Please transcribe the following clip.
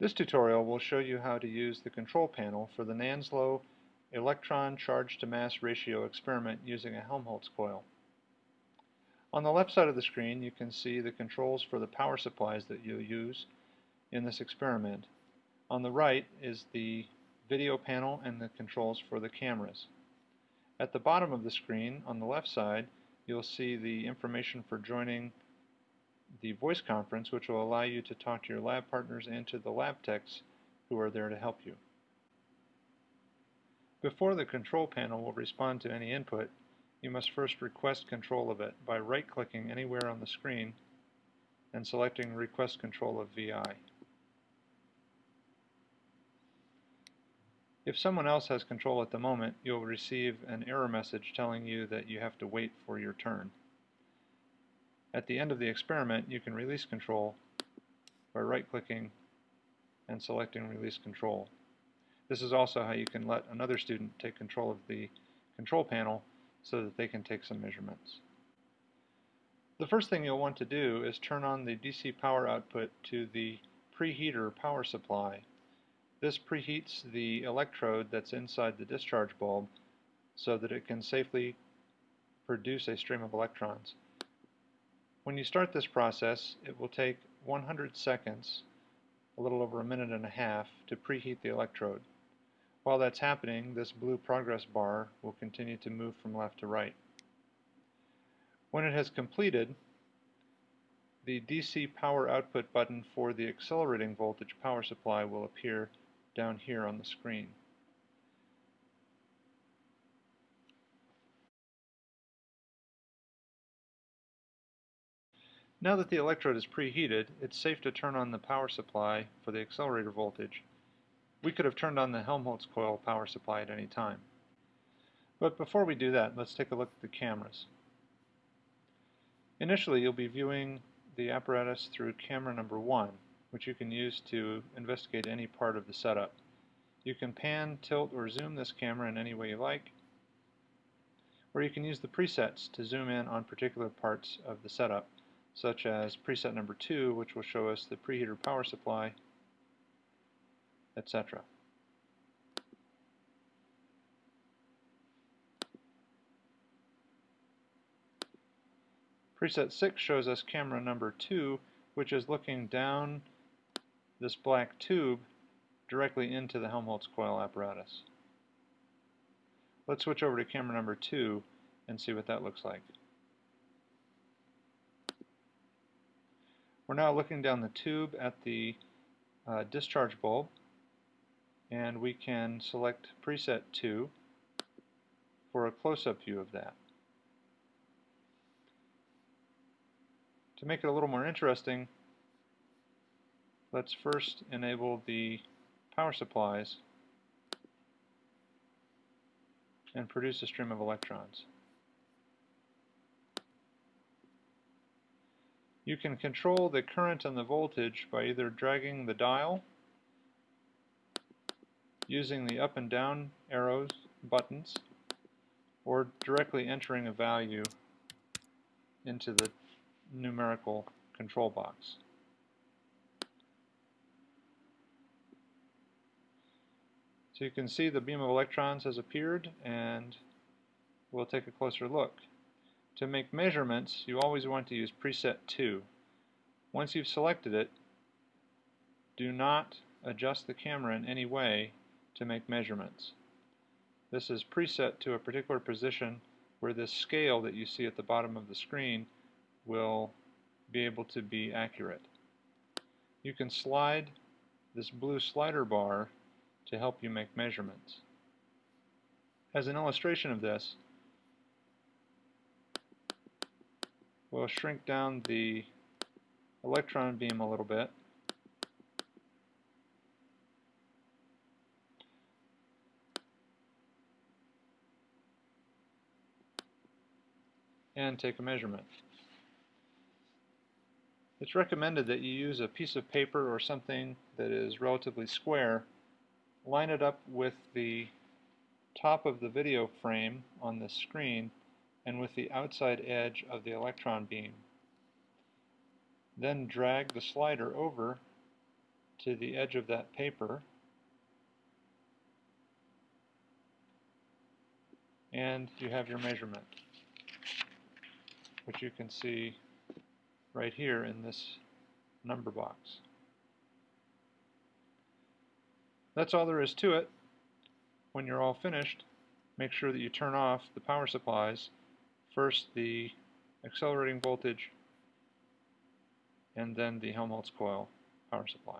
This tutorial will show you how to use the control panel for the NANSLO electron charge to mass ratio experiment using a Helmholtz coil. On the left side of the screen you can see the controls for the power supplies that you'll use in this experiment. On the right is the video panel and the controls for the cameras. At the bottom of the screen on the left side you'll see the information for joining the voice conference, which will allow you to talk to your lab partners and to the lab techs who are there to help you. Before the control panel will respond to any input, you must first request control of it by right-clicking anywhere on the screen and selecting Request Control of VI. If someone else has control at the moment, you'll receive an error message telling you that you have to wait for your turn. At the end of the experiment, you can release control by right-clicking and selecting Release Control. This is also how you can let another student take control of the control panel so that they can take some measurements. The first thing you'll want to do is turn on the DC power output to the preheater power supply. This preheats the electrode that's inside the discharge bulb so that it can safely produce a stream of electrons. When you start this process, it will take 100 seconds, a little over a minute and a half, to preheat the electrode. While that's happening, this blue progress bar will continue to move from left to right. When it has completed, the DC power output button for the accelerating voltage power supply will appear down here on the screen. Now that the electrode is preheated, it's safe to turn on the power supply for the accelerator voltage. We could have turned on the Helmholtz coil power supply at any time. But before we do that, let's take a look at the cameras. Initially, you'll be viewing the apparatus through camera number one, which you can use to investigate any part of the setup. You can pan, tilt, or zoom this camera in any way you like, or you can use the presets to zoom in on particular parts of the setup such as preset number 2, which will show us the preheater power supply, etc. Preset 6 shows us camera number 2, which is looking down this black tube directly into the Helmholtz coil apparatus. Let's switch over to camera number 2 and see what that looks like. We're now looking down the tube at the uh, discharge bulb and we can select preset 2 for a close-up view of that. To make it a little more interesting, let's first enable the power supplies and produce a stream of electrons. You can control the current and the voltage by either dragging the dial, using the up and down arrows buttons, or directly entering a value into the numerical control box. So you can see the beam of electrons has appeared and we'll take a closer look. To make measurements, you always want to use preset 2. Once you've selected it, do not adjust the camera in any way to make measurements. This is preset to a particular position where this scale that you see at the bottom of the screen will be able to be accurate. You can slide this blue slider bar to help you make measurements. As an illustration of this, we'll shrink down the electron beam a little bit. and take a measurement. It's recommended that you use a piece of paper or something that is relatively square, line it up with the top of the video frame on the screen and with the outside edge of the electron beam. Then drag the slider over to the edge of that paper and you have your measurement which you can see right here in this number box. That's all there is to it. When you're all finished, make sure that you turn off the power supplies. First the accelerating voltage and then the Helmholtz coil power supply.